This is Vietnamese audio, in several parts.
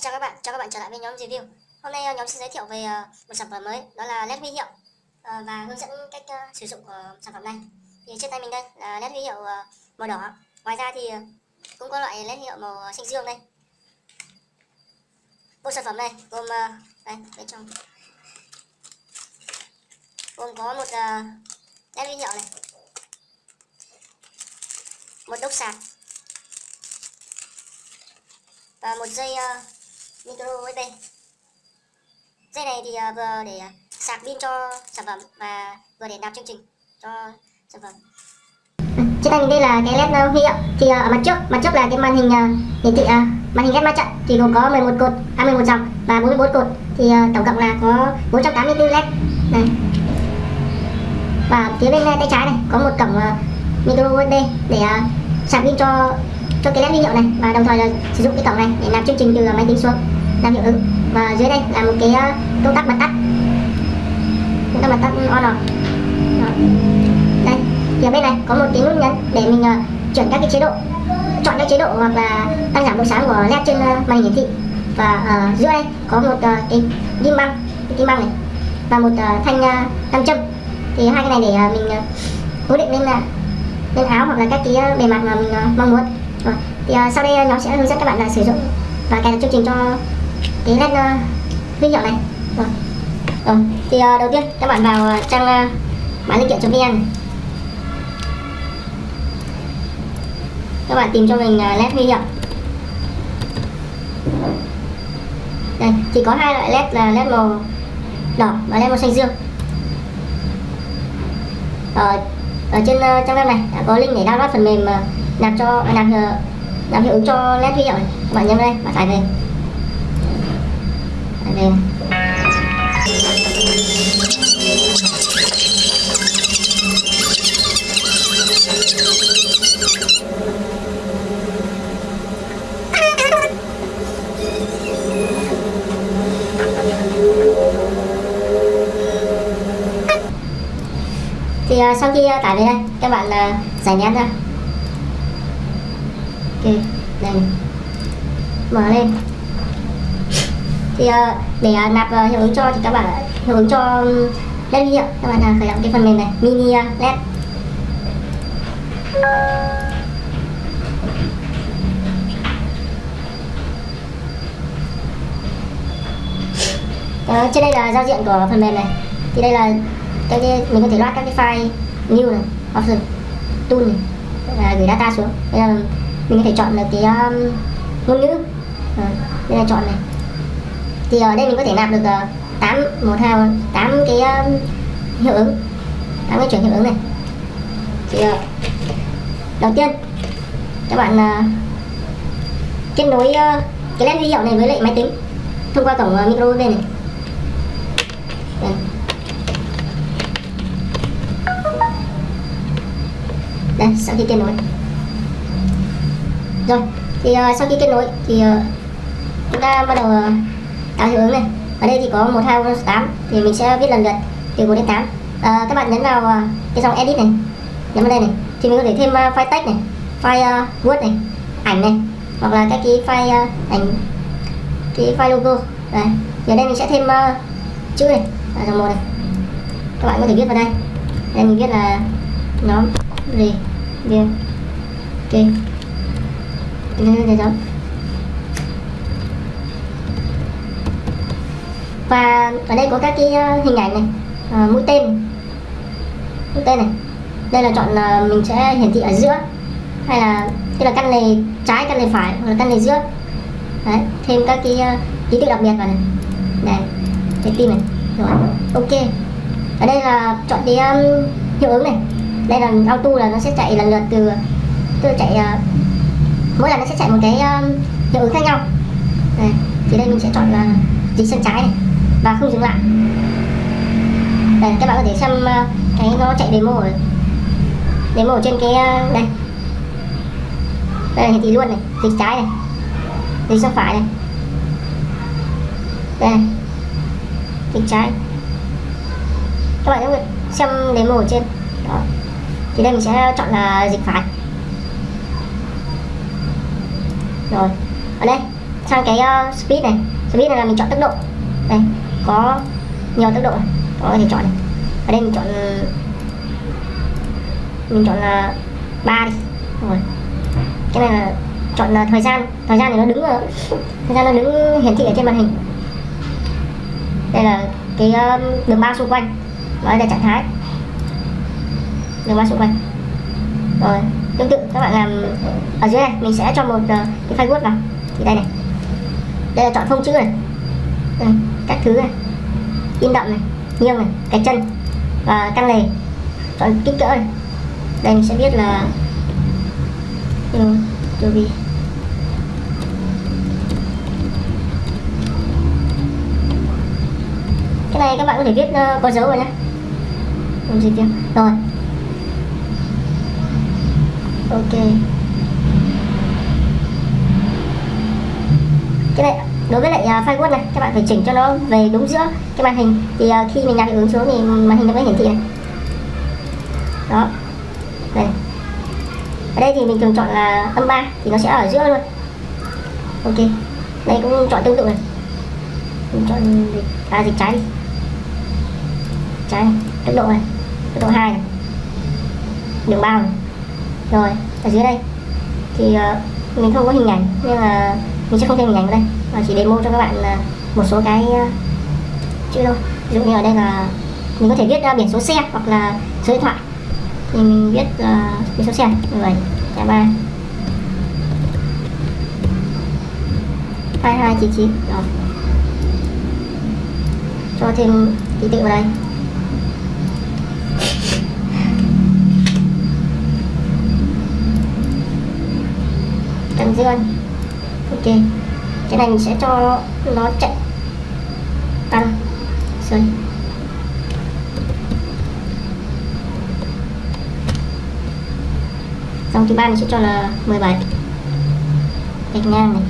chào các bạn, chào các bạn trở lại với nhóm review. Hôm nay ờ, nhóm sẽ giới thiệu về ờ, một sản phẩm mới đó là led huy hiệu ờ, và hướng dẫn cách sử dụng của sản phẩm này. Thì trên tay mình đây là led huy hiệu màu đỏ. Ngoài ra thì cũng có loại led hiệu màu xanh dương đây. Bộ sản phẩm này gồm đây bên trong. Gồm có một led huy hiệu này. Một đốc sạc. Và một dây uh, micro USB dây này thì uh, vừa để à, sạc pin cho sản phẩm và vừa để nạp chương trình cho sản phẩm. Trên tay mình đây là cái led à, huy hiệu thì uh, ở mặt trước mặt trước là cái màn hình uh, hiển thị uh, màn hình led ma trận thì gồm có 11 cột 21 dòng và 44 cột thì uh, tổng cộng là có 484 led. Này. Và phía bên tay trái này có một cổng uh, micro USB để uh, sạc pin cho cho cái led huy hiệu này và đồng thời là sử dụng cái cổng này để làm chương trình từ máy tính xuống làm hiệu ứng và dưới đây là một cái ờ, công tắc bật tắt. Công tắc bật tắt on off. Đây thì ở bên này có một cái nút nhấn để mình uh, chuyển các cái chế độ chọn các chế độ hoặc là tăng giảm độ sáng của led trên uh, màn hình hiển thị. Và ở uh, giữa đây có một cái kim băng cái kim băng này và một thanh nam châm. Thì hai cái này để mình cố định lên là lên áo hoặc là các cái bề mặt mà mình mong muốn. Rồi thì sau đây nhóm sẽ hướng dẫn các bạn là sử dụng và cài đặt chương trình cho cái led uh, huy hiệu này. Rồi rồi thì uh, đầu tiên các bạn vào ờ, trang uh, bán linh kiện vn các bạn tìm cho mình uh, led huy hiệu đây thì có hai loại led là led màu đỏ và led màu xanh dương. Ở ở trên uh, trang web này đã có link để download phần mềm uh, nạp cho nạp nạp hiệu ứng cho led huy hiệu này. Các bạn nhấn đây bạn tải về anh em. Thì uh, sau khi uh, tải về đây các bạn uh, giải nén ra. Ok đây. Mở lên thì ờ, để ờ, nạp ờ, hiệu ứng cho thì các bạn hiệu ứng cho led huy hiệu các bạn à, khởi động cái phần mềm này. Mini led Đó, trên đây là giao diện của phần mềm này. Thì đây là cái, cái mình có thể loát các cái file new này option tool này à, gửi data xuống. Bây giờ mình có thể chọn được cái um, ngôn ngữ. À, đây là chọn này thì ở đây mình có thể nạp được ờ, tám một hai ờ, tám cái um, hiệu ứng. Tám cái chuyển hiệu ứng này. Thì uh, đầu tiên các bạn uh, kết nối uh, cái led huy hiệu này với lại máy tính thông qua cổng uh, micro USB này. Đây. đây sau khi kết nối. Rồi thì uh, sau khi kết nối thì uh, chúng ta bắt đầu uh, tạo hiệu ứng này ở đây thì có một hai ba tám thì mình sẽ viết lần lượt từ 1 đến 8 à, các bạn nhấn vào cái dòng edit này nhấn vào đây này thì mình có thể thêm file text này file uh, word này ảnh này hoặc là các cái file uh, ảnh cái file logo đây thì ở đây mình sẽ thêm uh, chữ này ở dòng một này các bạn có thể viết vào đây đây mình viết là nhóm gì view ok đây đó và ở đây có các cái ờ, hình ảnh này. À, mũi tên. Mũi tên này. Đây là chọn là mình sẽ hiển thị ở giữa. Hay là tức là căn này trái căn này phải hoặc là căn này giữa. Đấy thêm các cái ký tự đặc biệt vào này. Này trái tim này. Rồi ok. Ở đây là chọn cái um, hiệu ứng này. Đây là auto là nó sẽ chạy lần lượt từ tôi chạy uh, mỗi lần nó sẽ chạy một cái um, hiệu ứng khác nhau. Đây, thì đây mình sẽ chọn là dịch sang trái này và không dừng lại. Đây các bạn có thể xem ờ, cái nó chạy demo ở demo ở trên cái ờ, đây. Đây là hiển thị luôn này dịch trái này dịch sang phải này. Đây dịch trái. Các bạn có xem demo ở trên. Đó. Thì đây mình sẽ chọn là dịch phải. Rồi ở đây sang cái uh, speed này. Speed này là mình chọn tốc độ. Đây có nhiều tốc độ. Có thể chọn này. Ở đây mình chọn mình chọn là ba đi. Rồi. Cái này là chọn là thời gian. Thời gian thì nó đứng ở thời gian nó đứng hiển thị ở trên màn hình. Đây là cái um, đường ba xung quanh. Đó là trạng thái. Đường ba xung quanh. Rồi. Tương tự các bạn làm ở dưới này mình sẽ cho một uh, cái file word vào. Thì đây này. Đây là chọn phông chữ này. Đây, các thứ này. In đậm này nghiêng này cái chân và căng lề chọn kích cỡ này. Đây mình sẽ viết là ừ, vì cái này các bạn có thể viết uh, có dấu rồi nhé không gì kia rồi. Ok. Cái này đối với lại uh, file này các bạn phải chỉnh cho nó về đúng giữa cái màn hình. Thì uh, khi mình đặt hiệu ứng xuống thì màn hình nó mới hiển thị này. Đó. Đây. Ở đây thì mình thường chọn là âm 3 thì nó sẽ ở giữa luôn. Ok. Đây cũng chọn tương tự này. Mình chọn dịch, à, dịch trái đi. Trái này tốc độ này tốc độ 2 này. Đường bao này. Rồi ở dưới đây. Thì uh, mình không có hình ảnh nên là mình sẽ không thêm hình ảnh vào đây và chỉ demo cho các bạn là một số cái ờ, chữ thôi. Ví dụ như ở đây là mình có thể viết ra biển số xe hoặc là số điện thoại. Thì mình viết uh, biển số xe. 17 ba. hai hai chín chín. Rồi. Cho thêm ký tự vào đây. Trắng dương ok cái này mình sẽ cho nó chạy. Tăng. Sorry dòng thứ ba mình sẽ cho là 17 gạch ngang này.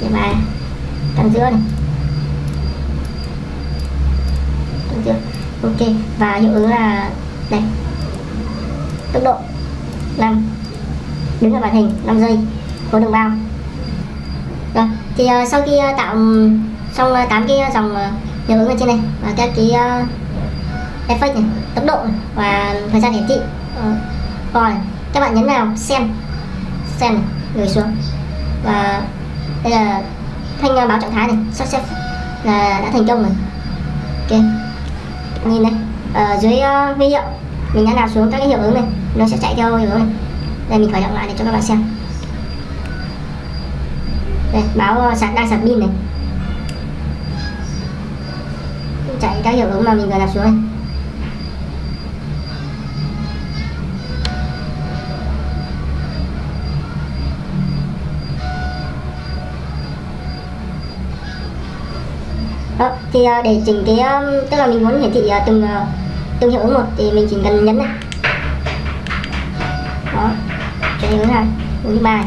Thứ ba. Tăng giữa này. Tăng giữa. Ok. Và hiệu ứng là đây. Tốc độ. 5 đứng ở màn hình. 5 giây. Có đường bao thì uh, sau khi uh, tạo xong ờ, uh, 8 cái dòng uh, hiệu ứng ở trên này và các cái uh, effect này tốc độ này, và thời gian hiển thị uh, rồi các bạn nhấn vào xem xem gửi xuống. Và đây là thanh báo trạng thái này success là đã thành công rồi. Ok nhìn này ở dưới uh, huy hiệu mình đã nào xuống các cái hiệu ứng này nó sẽ chạy theo hiệu ứng này. Đây mình khởi động lại để cho các bạn xem đây báo ờ, sạc đang sạc pin này. Chạy các hiệu ứng mà mình vừa làm xuống này đó ờ, thì ờ, để chỉnh cái tức là mình muốn hiển thị từng từng hiệu ứng một thì mình chỉ cần nhấn này. Đó chạy hiệu ứng hai hướng ba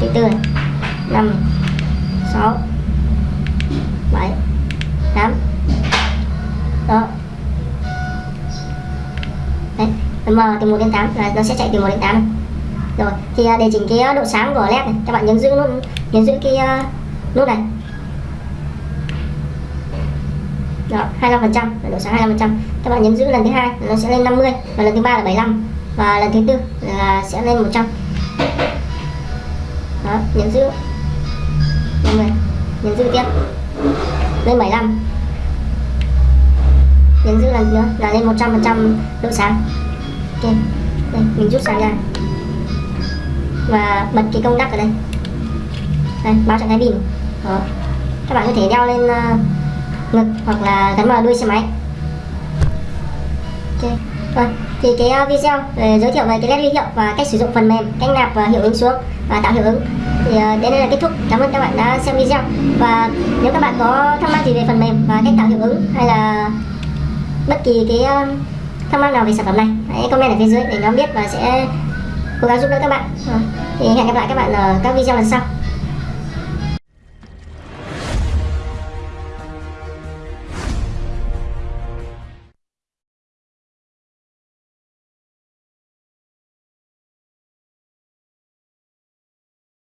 thứ tư năm sáu bảy tám. Đó. Đấy M từ 1 đến 8 là nó sẽ chạy từ 1 đến 8 rồi thì à, để chỉnh cái à, độ sáng của led này các bạn nhấn giữ nút nhấn giữ cái uh, nút này. Đó 25 phần trăm độ sáng 25 phần trăm. Các bạn nhấn giữ lần thứ hai nó sẽ lên 50 và lần thứ ba là 75 và lần thứ tư là sẽ lên 100 đó nhấn giữ. 50 nhấn giữ tiếp. Lên 75 nhấn giữ lần nữa là lên 100 phần trăm độ sáng. Ok đây mình rút sáng ra. Và bật cái công tắc ở đây. Đây báo trạng thái pin. Đó. Các bạn có thể đeo lên uh, ngực hoặc là gắn vào đuôi xe máy. Ok rồi thì cái à, video ờ, giới thiệu về cái led huy hiệu và cách sử dụng phần mềm, cách nạp và hiệu ứng xuống và tạo hiệu ứng. Thì ờ, đến đây là kết thúc. Cảm ơn các bạn đã xem video. Và nếu các bạn có thắc mắc gì về phần mềm và cách tạo hiệu ứng hay là bất kỳ cái ờ, thắc mắc nào về sản phẩm này, hãy comment ở phía dưới để nhóm biết và sẽ cố gắng giúp đỡ các bạn. Thì hẹn gặp lại các bạn ở các video lần sau.